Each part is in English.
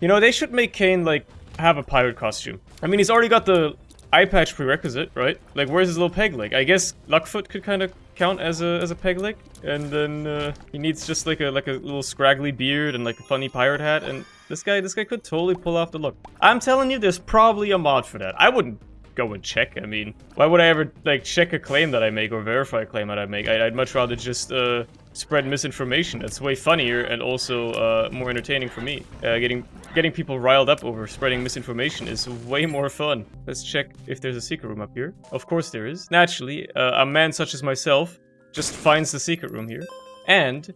You know, they should make Cain, like, have a pirate costume. I mean, he's already got the eye patch prerequisite, right? Like, where's his little peg leg? I guess Lucky Foot could kind of count as a as a peg leg, and then uh, he needs just like a like a little scraggly beard and like a funny pirate hat, and this guy this guy could totally pull off the look. I'm telling you, there's probably a mod for that. I wouldn't go and check. I mean, why would I ever like check a claim that I make or verify a claim that I make? I'd, I'd much rather just uh, spread misinformation. That's way funnier and also uh, more entertaining for me. Uh, getting getting people riled up over spreading misinformation is way more fun. Let's check if there's a secret room up here. Of course there is. Naturally, uh, a man such as myself just finds the secret room here and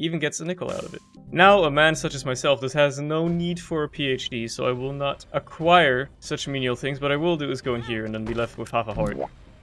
even gets a nickel out of it. Now, a man such as myself, this has no need for a PhD, so I will not acquire such menial things, but I will do is go in here and then be left with half a heart.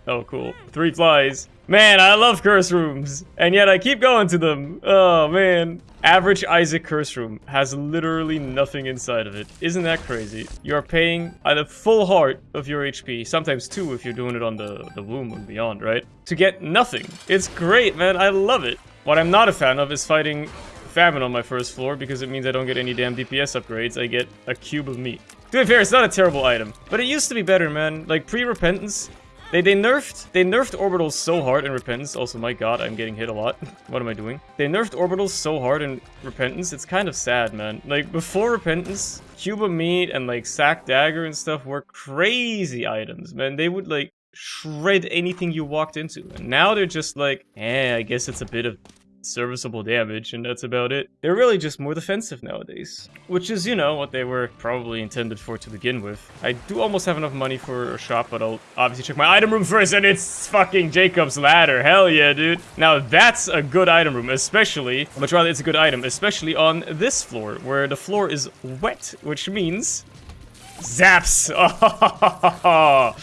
Oh, cool. Three flies. Man, I love curse rooms, and yet I keep going to them. Oh, man. Average Isaac curse room has literally nothing inside of it. Isn't that crazy? You're paying at full heart of your HP, sometimes two if you're doing it on the, the womb and beyond, right? To get nothing. It's great, man. I love it. What I'm not a fan of is fighting famine on my first floor because it means I don't get any damn DPS upgrades. I get a cube of meat. To be fair, it's not a terrible item, but it used to be better, man. Like pre-repentance, they they nerfed they nerfed orbitals so hard in repentance. Also, my god, I'm getting hit a lot. what am I doing? They nerfed orbitals so hard in repentance. It's kind of sad, man. Like before repentance, cube of meat and like sack dagger and stuff were crazy items, man. They would like shred anything you walked into. And now they're just like, eh, I guess it's a bit of serviceable damage, and that's about it. They're really just more defensive nowadays. Which is, you know, what they were probably intended for to begin with. I do almost have enough money for a shop, but I'll obviously check my item room first, and it's fucking Jacob's Ladder. Hell yeah, dude. Now, that's a good item room, especially, much rather it's a good item, especially on this floor, where the floor is wet, which means... Zaps! Oh,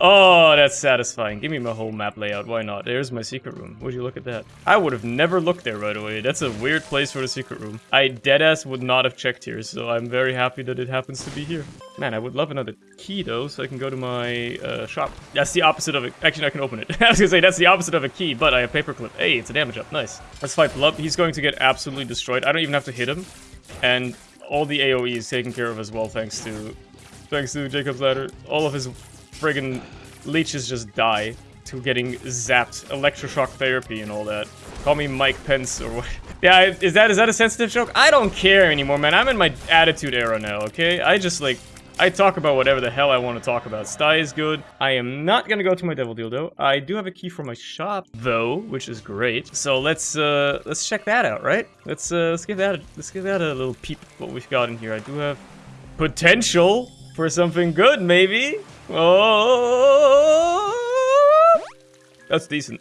Oh, that's satisfying. Give me my whole map layout. Why not? There's my secret room. Would you look at that? I would have never looked there right away. That's a weird place for the secret room. I deadass would not have checked here, so I'm very happy that it happens to be here. Man, I would love another key, though, so I can go to my uh, shop. That's the opposite of it. Actually, I can open it. I was gonna say, that's the opposite of a key, but I have paperclip. Hey, it's a damage up. Nice. Let's fight Blub. He's going to get absolutely destroyed. I don't even have to hit him. And all the AoE is taken care of as well, thanks to... Thanks to Jacob's Ladder. All of his friggin' leeches just die to getting zapped. Electroshock therapy and all that. Call me Mike Pence or what. Yeah, is that is that a sensitive joke? I don't care anymore, man. I'm in my attitude era now, okay? I just, like, I talk about whatever the hell I want to talk about. Sty is good. I am not gonna go to my Devil Deal, though. I do have a key for my shop, though, which is great. So let's, uh, let's check that out, right? Let's, uh, let's give that, a, let's give that a little peep, what we've got in here. I do have potential for something good, maybe? Oh, that's decent.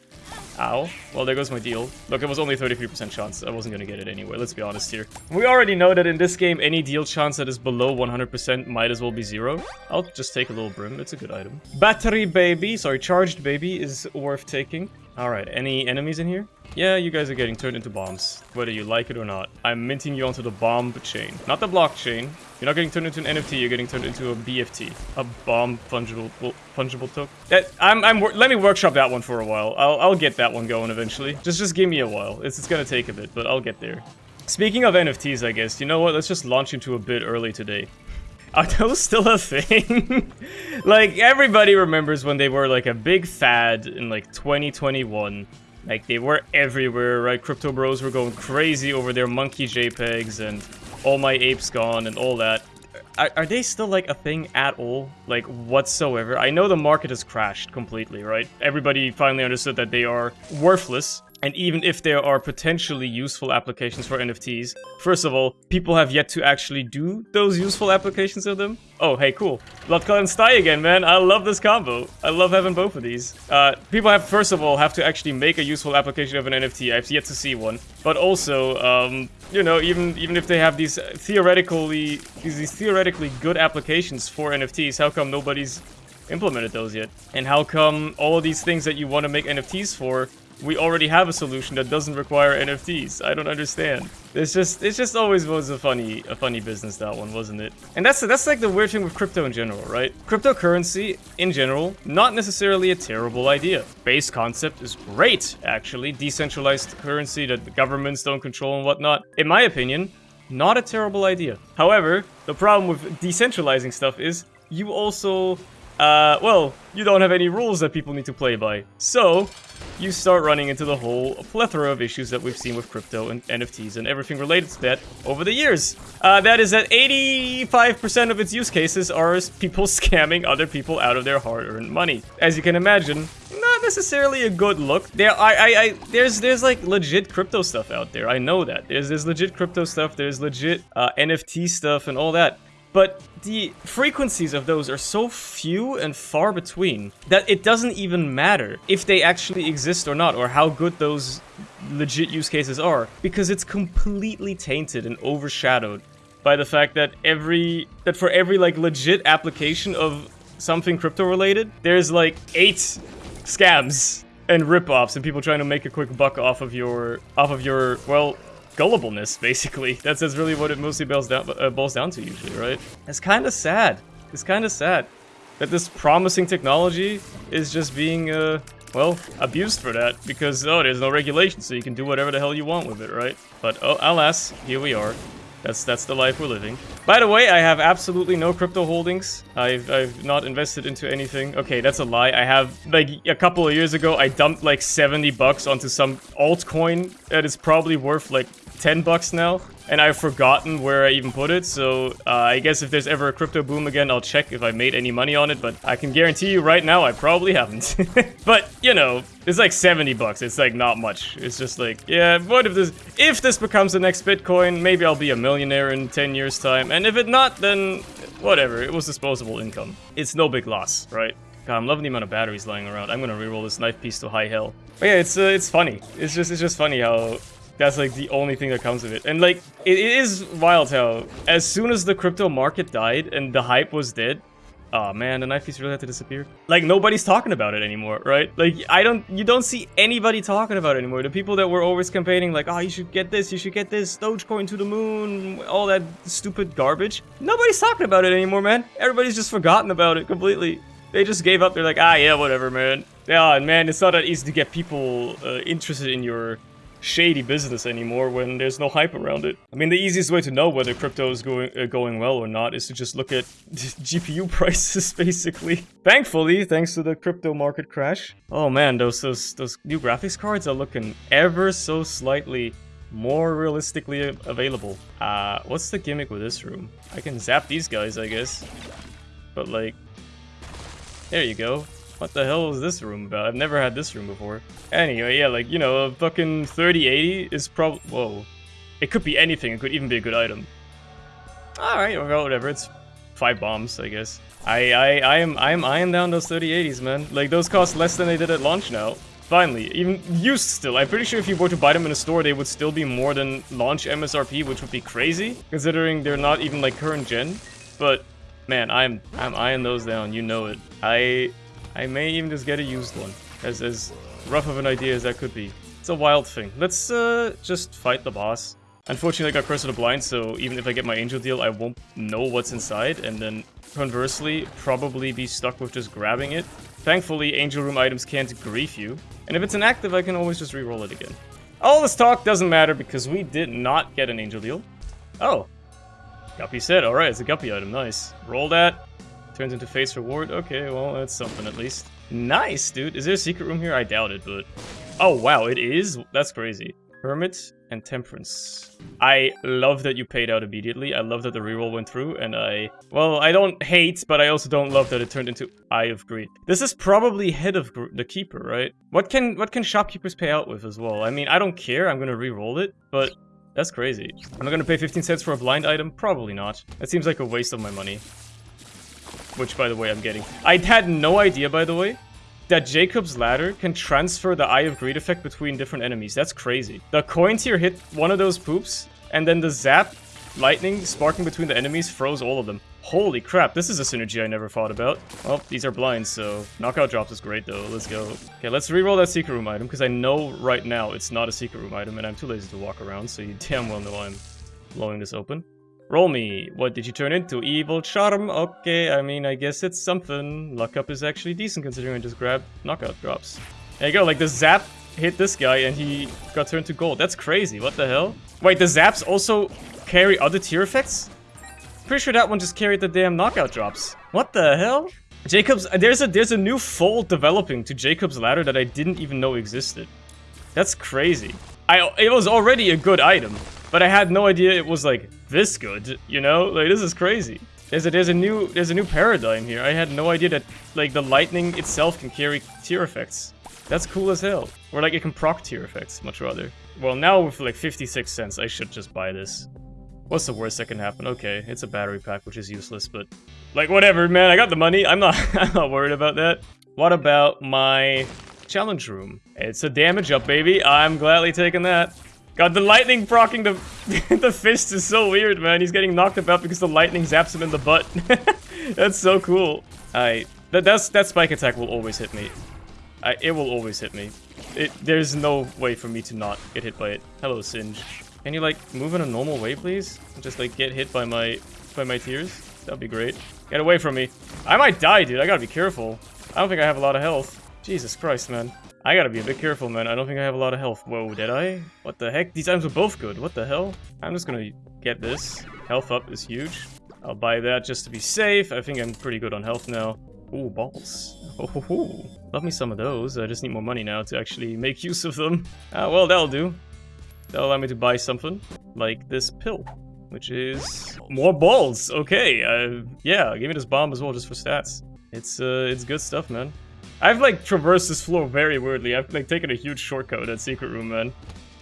Ow. Well, there goes my deal. Look, it was only 33% chance. I wasn't gonna get it anyway, let's be honest here. We already know that in this game, any deal chance that is below 100% might as well be zero. I'll just take a little brim, it's a good item. Battery baby, sorry, charged baby is worth taking. Alright, any enemies in here? Yeah, you guys are getting turned into bombs, whether you like it or not. I'm minting you onto the bomb chain. Not the blockchain. You're not getting turned into an NFT, you're getting turned into a BFT. A bomb fungible fungible token. That, I'm, I'm, let me workshop that one for a while. I'll, I'll get that one going eventually. Just, just give me a while. It's, it's gonna take a bit, but I'll get there. Speaking of NFTs, I guess, you know what? Let's just launch into a bit early today. Are those still a thing? like, everybody remembers when they were, like, a big fad in, like, 2021 like, they were everywhere, right? Crypto bros were going crazy over their monkey JPEGs and all my apes gone and all that. Are, are, they still, like, a thing at all? Like, whatsoever? I know the market has crashed completely, right? Everybody finally understood that they are worthless and even if there are potentially useful applications for NFTs, first of all, people have yet to actually do those useful applications of them. Oh, hey, cool. Lotka and Sty again, man. I love this combo. I love having both of these. Uh, people have, first of all, have to actually make a useful application of an NFT. I've yet to see one. But also, um, you know, even even if they have these theoretically these, these theoretically good applications for NFTs, how come nobody's implemented those yet? And how come all of these things that you want to make NFTs for we already have a solution that doesn't require NFTs. I don't understand. It's just it's just always was a funny a funny business that one, wasn't it? And that's that's like the weird thing with crypto in general, right? Cryptocurrency in general, not necessarily a terrible idea. Base concept is great, actually. Decentralized currency that the governments don't control and whatnot. In my opinion, Not a terrible idea. However, the problem with decentralizing stuff is you also uh, well, you don't have any rules that people need to play by. So, you start running into the whole plethora of issues that we've seen with crypto and NFTs and everything related to that over the years. Uh, that is that 85% of its use cases are people scamming other people out of their hard-earned money. As you can imagine, not necessarily a good look. There, I, I, I, there's, there's like legit crypto stuff out there. I know that. There's, there's legit crypto stuff. There's legit uh, NFT stuff and all that. But the frequencies of those are so few and far between that it doesn't even matter if they actually exist or not, or how good those legit use cases are, because it's completely tainted and overshadowed by the fact that every that for every like legit application of something crypto related, there's like eight scams and rip-offs and people trying to make a quick buck off of your off of your well gullibleness, basically. That's, that's really what it mostly boils down, uh, boils down to usually, right? It's kind of sad. It's kind of sad that this promising technology is just being, uh, well, abused for that because, oh, there's no regulation, so you can do whatever the hell you want with it, right? But, oh, alas, here we are. That's that's the life we're living. By the way, I have absolutely no crypto holdings. I've, I've not invested into anything. Okay, that's a lie. I have, like, a couple of years ago, I dumped, like, 70 bucks onto some altcoin that is probably worth, like, 10 bucks now, and I've forgotten where I even put it, so uh, I guess if there's ever a crypto boom again, I'll check if I made any money on it, but I can guarantee you right now I probably haven't. but, you know, it's like 70 bucks, it's like not much. It's just like, yeah, what if this, if this becomes the next Bitcoin, maybe I'll be a millionaire in 10 years time, and if it not, then whatever, it was disposable income. It's no big loss, right? God, I'm loving the amount of batteries lying around. I'm gonna reroll this knife piece to high hell. But yeah, it's uh, it's funny. It's just it's just funny how that's like the only thing that comes of it. And like, it, it is wild how as soon as the crypto market died and the hype was dead, oh man, the knife piece really had to disappear. Like nobody's talking about it anymore, right? Like I don't, you don't see anybody talking about it anymore. The people that were always campaigning like, oh, you should get this, you should get this, Dogecoin to the moon, all that stupid garbage. Nobody's talking about it anymore, man. Everybody's just forgotten about it completely. They just gave up. They're like, ah, yeah, whatever, man. Yeah, man, it's not that easy to get people uh, interested in your shady business anymore when there's no hype around it. I mean, the easiest way to know whether crypto is going uh, going well or not is to just look at GPU prices, basically. Thankfully, thanks to the crypto market crash. Oh man, those those those new graphics cards are looking ever so slightly more realistically available. Uh, what's the gimmick with this room? I can zap these guys, I guess. But like, there you go. What the hell is this room about? I've never had this room before. Anyway, yeah, like, you know, a fucking 3080 is probably... Whoa. It could be anything. It could even be a good item. Alright, well, whatever. It's five bombs, I guess. I, I, I am, I am eyeing down those 3080s, man. Like, those cost less than they did at launch now. Finally, even used still. I'm pretty sure if you were to buy them in a store, they would still be more than launch MSRP, which would be crazy, considering they're not even like current gen. But man, I'm I'm eyeing those down. You know it. I I may even just get a used one, as, as rough of an idea as that could be. It's a wild thing. Let's uh, just fight the boss. Unfortunately, I got Curse of the Blind, so even if I get my Angel deal, I won't know what's inside, and then conversely, probably be stuck with just grabbing it. Thankfully, Angel Room items can't grief you, and if it's inactive, I can always just re-roll it again. All this talk doesn't matter because we did not get an Angel deal. Oh. Guppy's Head, alright, it's a Guppy item, nice. Roll that, Turns into face reward? Okay, well, that's something at least. Nice, dude. Is there a secret room here? I doubt it, but... Oh, wow, it is? That's crazy. Hermit and Temperance. I love that you paid out immediately. I love that the reroll went through, and I... Well, I don't hate, but I also don't love that it turned into Eye of Greed. This is probably head of the Keeper, right? What can what can shopkeepers pay out with as well? I mean, I don't care. I'm gonna re-roll it, but that's crazy. Am I gonna pay 15 cents for a blind item? Probably not. That seems like a waste of my money which, by the way, I'm getting. I had no idea, by the way, that Jacob's Ladder can transfer the Eye of Greed effect between different enemies. That's crazy. The coins here hit one of those poops, and then the zap lightning sparking between the enemies froze all of them. Holy crap, this is a synergy I never thought about. Well, these are blinds, so knockout drops is great though. Let's go. Okay, let's re-roll that secret room item, because I know right now it's not a secret room item, and I'm too lazy to walk around, so you damn well know I'm blowing this open. Roll me. What did you turn into? Evil charm? Okay, I mean, I guess it's something. Luck up is actually decent considering I just grabbed knockout drops. There you go, like the zap hit this guy and he got turned to gold. That's crazy, what the hell? Wait, the zaps also carry other tear effects? Pretty sure that one just carried the damn knockout drops. What the hell? Jacob's, there's a there's a new fold developing to Jacob's ladder that I didn't even know existed. That's crazy. I it was already a good item, but I had no idea it was like this good. You know, like this is crazy. There's a there's a new there's a new paradigm here. I had no idea that like the lightning itself can carry tear effects. That's cool as hell. Or like it can proc tear effects, much rather. Well, now with like 56 cents, I should just buy this. What's the worst that can happen? Okay, it's a battery pack, which is useless, but like whatever, man. I got the money. I'm not I'm not worried about that. What about my challenge room? It's a damage up, baby. I'm gladly taking that. God, the lightning procking the the fist is so weird, man. He's getting knocked about because the lightning zaps him in the butt. That's so cool. I that that's that spike attack will always hit me. I, it will always hit me. It, there's no way for me to not get hit by it. Hello, Singe. Can you like move in a normal way, please? Just like get hit by my by my tears? That'd be great. Get away from me. I might die, dude. I gotta be careful. I don't think I have a lot of health. Jesus Christ, man. I gotta be a bit careful, man. I don't think I have a lot of health. Whoa, did I? What the heck? These items are both good. What the hell? I'm just gonna get this. Health up is huge. I'll buy that just to be safe. I think I'm pretty good on health now. Ooh, balls. Oh, love me some of those. I just need more money now to actually make use of them. Ah, well, that'll do. That'll allow me to buy something like this pill, which is more balls. Okay, uh, yeah, give me this bomb as well just for stats. It's uh, it's good stuff, man. I've like traversed this floor very weirdly. I've like taken a huge shortcut at Secret Room, man.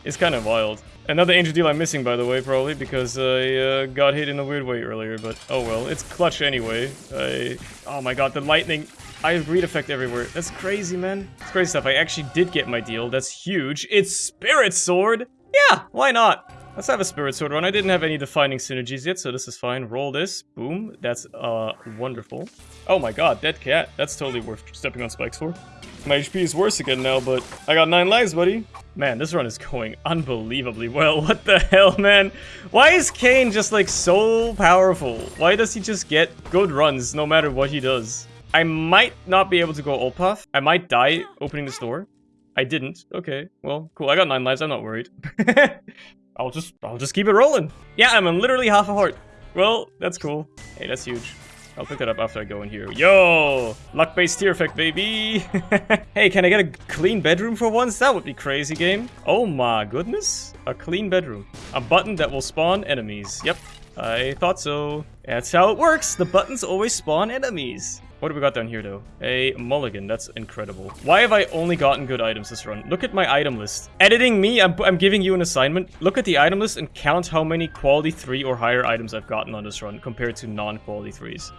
It's kind of wild. Another Angel Deal I'm missing, by the way, probably, because I uh, got hit in a weird way earlier, but oh well. It's clutch anyway. I... Oh my god, the lightning... I have greed effect everywhere. That's crazy, man. It's crazy stuff. I actually did get my deal. That's huge. It's Spirit Sword! Yeah, why not? Let's have a Spirit Sword run. I didn't have any defining synergies yet, so this is fine. Roll this. Boom. That's, uh, wonderful. Oh my god, dead cat. That's totally worth stepping on spikes for. My HP is worse again now, but I got 9 lives, buddy. Man, this run is going unbelievably well. What the hell, man? Why is Cain just, like, so powerful? Why does he just get good runs no matter what he does? I might not be able to go path. I might die opening this door. I didn't. Okay, well, cool. I got 9 lives. I'm not worried. I'll just, I'll just keep it rolling. Yeah, I'm literally half a heart. Well, that's cool. Hey, that's huge. I'll pick that up after I go in here. Yo! Luck-based tear effect, baby! hey, can I get a clean bedroom for once? That would be crazy, game. Oh my goodness. A clean bedroom. A button that will spawn enemies. Yep, I thought so. That's how it works. The buttons always spawn enemies. What do we got down here, though? A mulligan. That's incredible. Why have I only gotten good items this run? Look at my item list. Editing me, I'm, I'm giving you an assignment. Look at the item list and count how many quality 3 or higher items I've gotten on this run compared to non-quality 3s.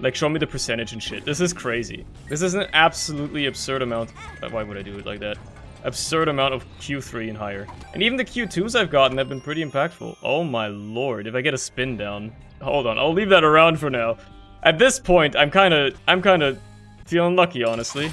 Like, show me the percentage and shit. This is crazy. This is an absolutely absurd amount. Uh, why would I do it like that? Absurd amount of Q3 and higher. And even the Q2s I've gotten have been pretty impactful. Oh my lord, if I get a spin down. Hold on, I'll leave that around for now. At this point, I'm kind of, I'm kind of feeling lucky, honestly.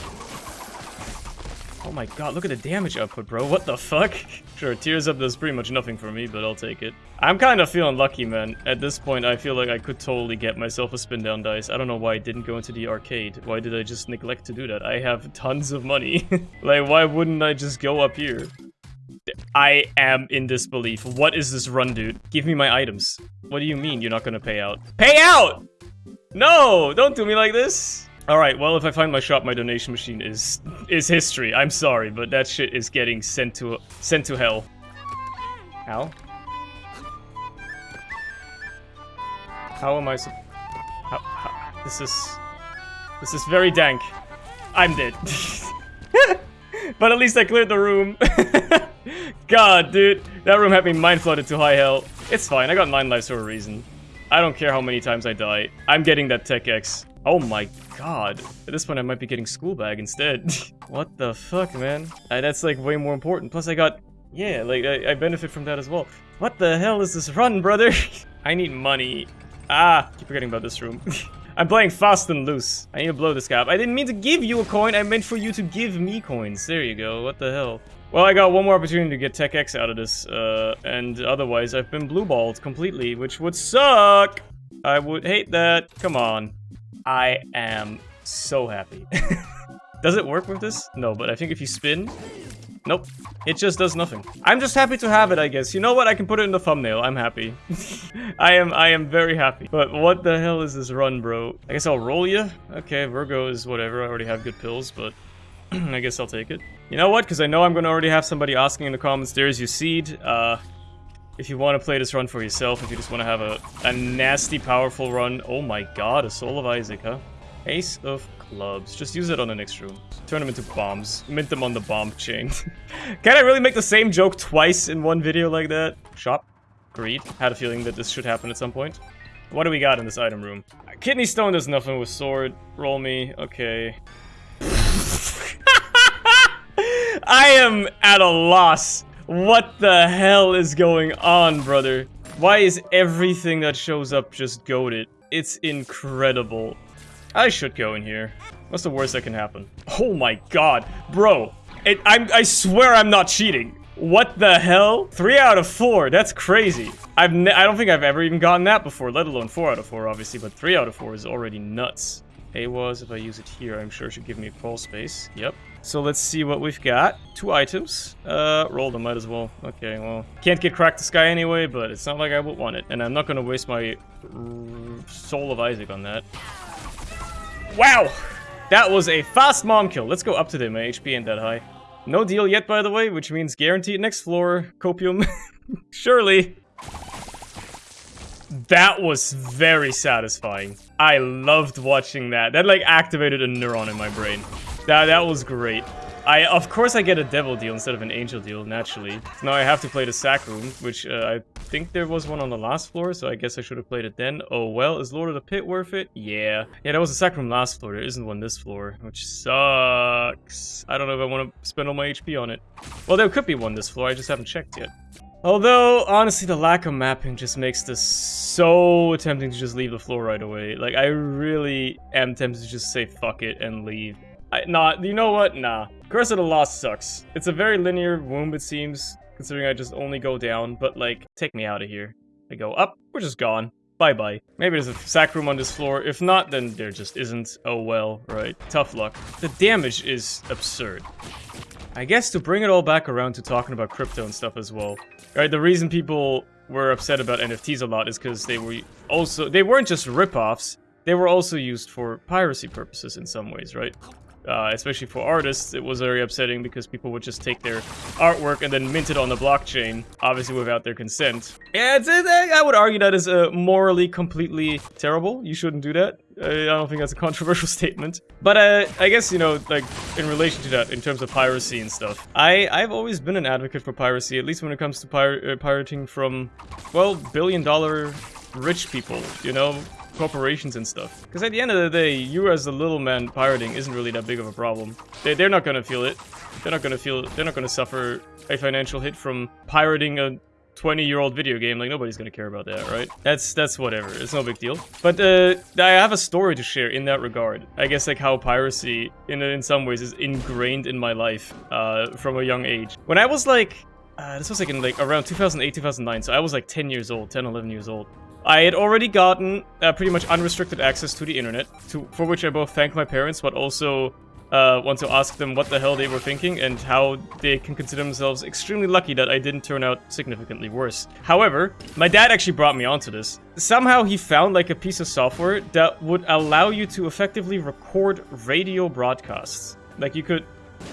Oh my god, look at the damage output, bro. What the fuck? Sure, Tears Up does pretty much nothing for me, but I'll take it. I'm kind of feeling lucky, man. At this point, I feel like I could totally get myself a spin down dice. I don't know why I didn't go into the arcade. Why did I just neglect to do that? I have tons of money. like, why wouldn't I just go up here? I am in disbelief. What is this run, dude? Give me my items. What do you mean you're not gonna pay out? Pay out! No! Don't do me like this! Alright, well, if I find my shop, my donation machine is is history. I'm sorry, but that shit is getting sent to sent to hell. How? How am I so... How, how, this is... This is very dank. I'm dead. but at least I cleared the room. God, dude. That room had me mind flooded to high hell. It's fine, I got 9 lives for a reason. I don't care how many times I die. I'm getting that Tech X. Oh my god. At this point, I might be getting school bag instead. what the fuck, man? Uh, that's like way more important. Plus, I got... Yeah, like, I, I benefit from that as well. What the hell is this run, brother? I need money. Ah, keep forgetting about this room. I'm playing fast and loose. I need to blow this cap. I didn't mean to give you a coin. I meant for you to give me coins. There you go. What the hell? Well, I got one more opportunity to get Tech X out of this, uh, and otherwise I've been blue-balled completely, which would suck! I would hate that. Come on. I am so happy. Does it work with this? No, but I think if you spin... Nope. It just does nothing. I'm just happy to have it, I guess. You know what? I can put it in the thumbnail. I'm happy. I am I am very happy. But what the hell is this run, bro? I guess I'll roll you. Okay, Virgo is whatever. I already have good pills, but I guess I'll take it. You know what? Because I know I'm going to already have somebody asking in the comments, there's your seed. Uh, if you want to play this run for yourself, if you just want to have a, a nasty, powerful run. Oh my god, a Soul of Isaac, huh? Ace of clubs. Just use it on the next room. Turn them into bombs. Mint them on the bomb chain. Can I really make the same joke twice in one video like that? Shop. Greed. Had a feeling that this should happen at some point. What do we got in this item room? Kidney stone does nothing with sword. Roll me. Okay. I am at a loss. What the hell is going on, brother? Why is everything that shows up just goaded? It's incredible. I should go in here. What's the worst that can happen? Oh my god. Bro, it, I swear I'm not cheating. What the hell? Three out of four. That's crazy. I've I don't think I've ever even gotten that before, let alone four out of four, obviously, but three out of four is already nuts. A was, if I use it here, I'm sure it should give me a crawl space. Yep. So let's see what we've got. Two items. Uh, roll them, might as well. Okay, well, can't get cracked the Sky anyway, but it's not like I would want it. And I'm not gonna waste my Soul of Isaac on that. Wow! That was a fast mom kill. Let's go up to them. My HP ain't that high. No deal yet, by the way, which means guaranteed next floor. Copium. Surely. That was very satisfying. I loved watching that. That, like, activated a neuron in my brain. That, that was great. I, of course I get a devil deal instead of an angel deal, naturally. Now I have to play the sack room, which uh, I think there was one on the last floor, so I guess I should have played it then. Oh well, is Lord of the Pit worth it? Yeah. Yeah, that was a sack room last floor, there isn't one this floor, which sucks. I don't know if I want to spend all my HP on it. Well, there could be one this floor, I just haven't checked yet. Although, honestly, the lack of mapping just makes this so tempting to just leave the floor right away. Like, I really am tempted to just say fuck it and leave. I, nah, you know what? Nah. Curse of the Lost sucks. It's a very linear womb, it seems, considering I just only go down, but like, take me out of here. I go up, we're just gone. Bye-bye. Maybe there's a sack room on this floor. If not, then there just isn't. Oh well, right. Tough luck. The damage is absurd. I guess to bring it all back around to talking about crypto and stuff as well. Right, the reason people were upset about NFTs a lot is because they were also- they weren't just rip-offs, they were also used for piracy purposes in some ways, right? Uh, especially for artists, it was very upsetting because people would just take their artwork and then mint it on the blockchain, obviously without their consent. Yeah, I would argue that is uh, morally completely terrible. You shouldn't do that. Uh, I don't think that's a controversial statement. But uh, I guess, you know, like, in relation to that, in terms of piracy and stuff, I, I've always been an advocate for piracy, at least when it comes to pir uh, pirating from, well, billion dollar rich people, you know? Corporations and stuff. Because at the end of the day, you as a little man pirating isn't really that big of a problem. They, they're not gonna feel it. They're not gonna feel. They're not gonna suffer a financial hit from pirating a 20-year-old video game. Like nobody's gonna care about that, right? That's that's whatever. It's no big deal. But uh, I have a story to share in that regard. I guess like how piracy, in in some ways, is ingrained in my life uh, from a young age. When I was like uh, this was like in like around 2008, 2009, so I was like 10 years old, 10, 11 years old. I had already gotten uh, pretty much unrestricted access to the internet, to, for which I both thank my parents, but also uh, want to ask them what the hell they were thinking and how they can consider themselves extremely lucky that I didn't turn out significantly worse. However, my dad actually brought me onto this. Somehow he found like a piece of software that would allow you to effectively record radio broadcasts. Like you could,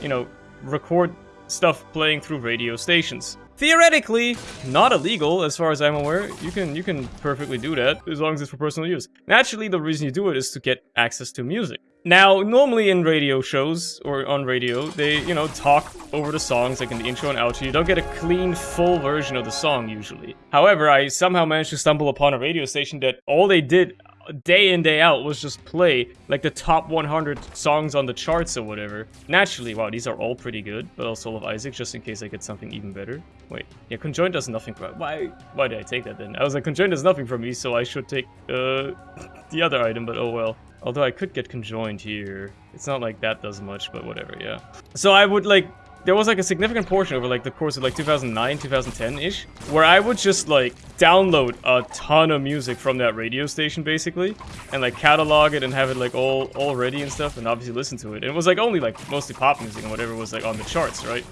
you know, record stuff playing through radio stations. Theoretically, not illegal as far as I'm aware. You can you can perfectly do that as long as it's for personal use. Naturally, the reason you do it is to get access to music. Now, normally in radio shows or on radio, they, you know, talk over the songs like in the intro and outro. You don't get a clean, full version of the song usually. However, I somehow managed to stumble upon a radio station that all they did day in day out was just play like the top 100 songs on the charts or whatever. Naturally, wow, these are all pretty good, but also of Isaac just in case I get something even better. Wait, yeah, conjoined does nothing for why why did I take that then? I was like conjoined does nothing for me, so I should take uh the other item, but oh well. Although I could get conjoined here. It's not like that does much, but whatever, yeah. So I would like there was like a significant portion over like the course of like 2009, 2010-ish, where I would just like download a ton of music from that radio station basically, and like catalog it and have it like all all ready and stuff, and obviously listen to it. And it was like only like mostly pop music and whatever was like on the charts, right?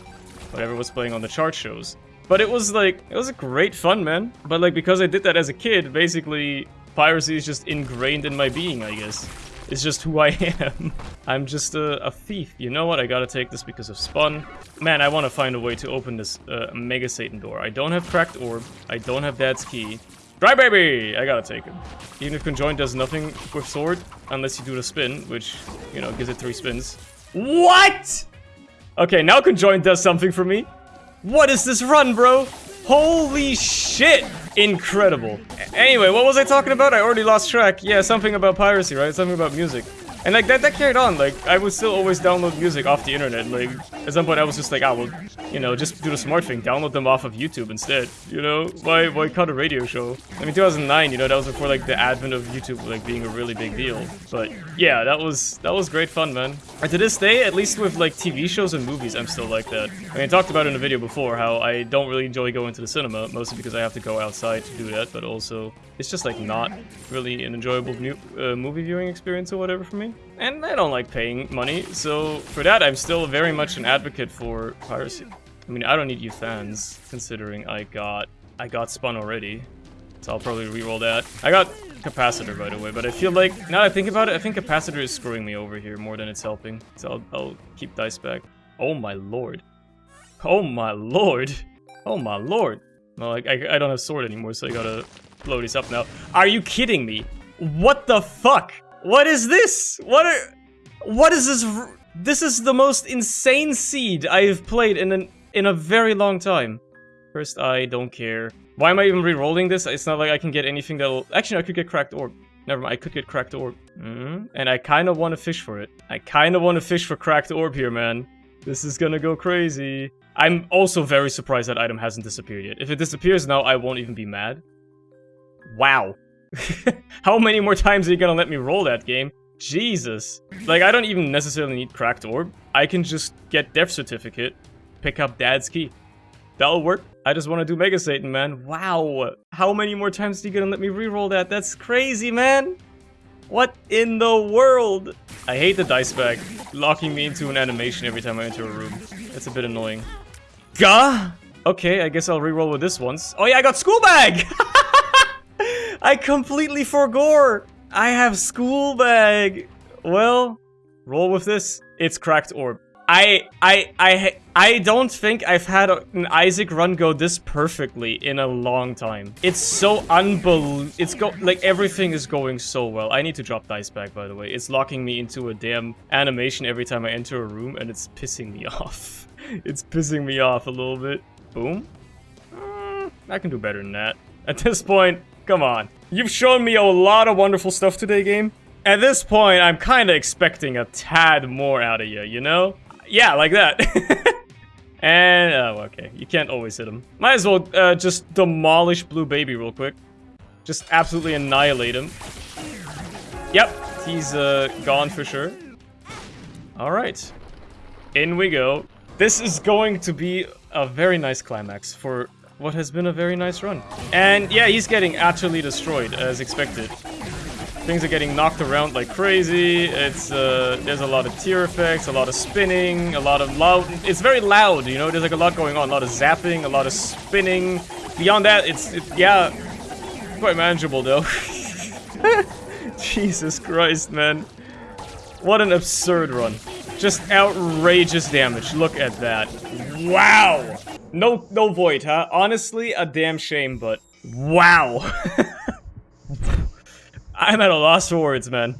whatever was playing on the chart shows. But it was like, it was a great fun, man. But like, because I did that as a kid, basically, piracy is just ingrained in my being, I guess. It's just who I am. I'm just a, a, thief. You know what? I gotta take this because of Spun. Man, I want to find a way to open this uh, Mega Satan door. I don't have Cracked Orb. I don't have Dad's Key. Dry Baby! I gotta take him. Even if Conjoined does nothing with Sword, unless you do the spin, which, you know, gives it three spins. What?! Okay, now Conjoined does something for me. What is this run, bro? Holy shit! Incredible. Anyway, what was I talking about? I already lost track. Yeah, something about piracy, right? Something about music. And like that, that carried on. Like I would still always download music off the internet. Like at some point I was just like, ah, I will, you know, just do the smart thing, download them off of YouTube instead. You know, why why cut a radio show? I mean, 2009, you know, that was before like the advent of YouTube like being a really big deal. But yeah, that was that was great fun, man. And to this day, at least with like TV shows and movies, I'm still like that. I mean, I talked about in a video before how I don't really enjoy going to the cinema, mostly because I have to go outside to do that, but also it's just like not really an enjoyable uh, movie viewing experience or whatever for me. And I don't like paying money, so for that I'm still very much an advocate for piracy. I mean, I don't need you fans, considering I got I got spun already. So I'll probably re-roll that. I got capacitor, by the way, but I feel like, now I think about it, I think capacitor is screwing me over here more than it's helping. So I'll, I'll keep dice bag. Oh my lord. Oh my lord. Oh my lord. Well, like, I, I don't have sword anymore, so I gotta blow this up now. Are you kidding me? What the fuck? What is this? What are... What is this? This is the most insane seed I've played in an in a very long time. First, I don't care. Why am I even re-rolling this? It's not like I can get anything that'll... Actually, I could get cracked orb. Never mind, I could get cracked orb. Mm -hmm. And I kind of want to fish for it. I kind of want to fish for cracked orb here, man. This is gonna go crazy. I'm also very surprised that item hasn't disappeared yet. If it disappears now, I won't even be mad. Wow. How many more times are you gonna let me roll that game? Jesus. Like, I don't even necessarily need Cracked Orb. I can just get Death Certificate, pick up Dad's Key. That'll work. I just want to do Mega Satan, man. Wow. How many more times are you gonna let me re-roll that? That's crazy, man. What in the world? I hate the dice bag, locking me into an animation every time I enter a room. It's a bit annoying. Gah! Okay, I guess I'll re-roll with this once. Oh yeah, I got School Bag! I completely forgot. I have school bag. Well, roll with this. It's cracked orb. I I I I don't think I've had an Isaac run go this perfectly in a long time. It's so unbelievable. It's go like everything is going so well. I need to drop dice bag by the way. It's locking me into a damn animation every time I enter a room and it's pissing me off. it's pissing me off a little bit. Boom. Mm, I can do better than that. At this point, Come on. You've shown me a lot of wonderful stuff today, game. At this point, I'm kind of expecting a tad more out of you, you know? Yeah, like that. and, oh, okay. You can't always hit him. Might as well uh, just demolish Blue Baby real quick. Just absolutely annihilate him. Yep, he's uh, gone for sure. Alright. In we go. This is going to be a very nice climax for what has been a very nice run. And yeah, he's getting utterly destroyed, as expected. Things are getting knocked around like crazy, it's, uh, there's a lot of tear effects, a lot of spinning, a lot of loud, it's very loud, you know, there's like a lot going on, a lot of zapping, a lot of spinning. Beyond that, it's, it, yeah, quite manageable though. Jesus Christ, man. What an absurd run. Just outrageous damage, look at that. Wow! No, no void, huh? Honestly, a damn shame, but wow. I'm at a loss for words, man.